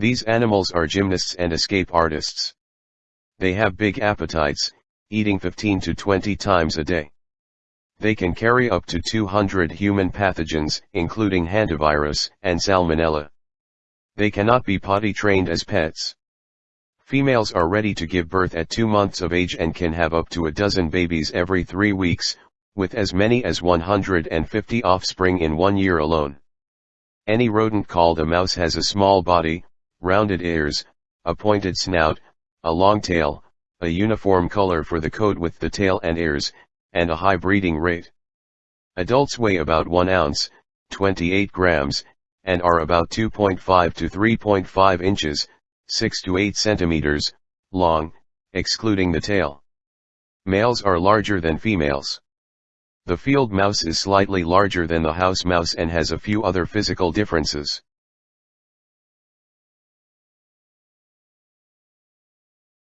These animals are gymnasts and escape artists. They have big appetites, eating 15 to 20 times a day. They can carry up to 200 human pathogens, including hantavirus and salmonella. They cannot be potty trained as pets. Females are ready to give birth at 2 months of age and can have up to a dozen babies every 3 weeks, with as many as 150 offspring in one year alone. Any rodent called a mouse has a small body, rounded ears, a pointed snout, a long tail, a uniform color for the coat with the tail and ears, and a high breeding rate. Adults weigh about 1 ounce, 28 grams, and are about 2.5 to 3.5 inches, 6 to 8 centimeters, long, excluding the tail. Males are larger than females. The field mouse is slightly larger than the house mouse and has a few other physical differences.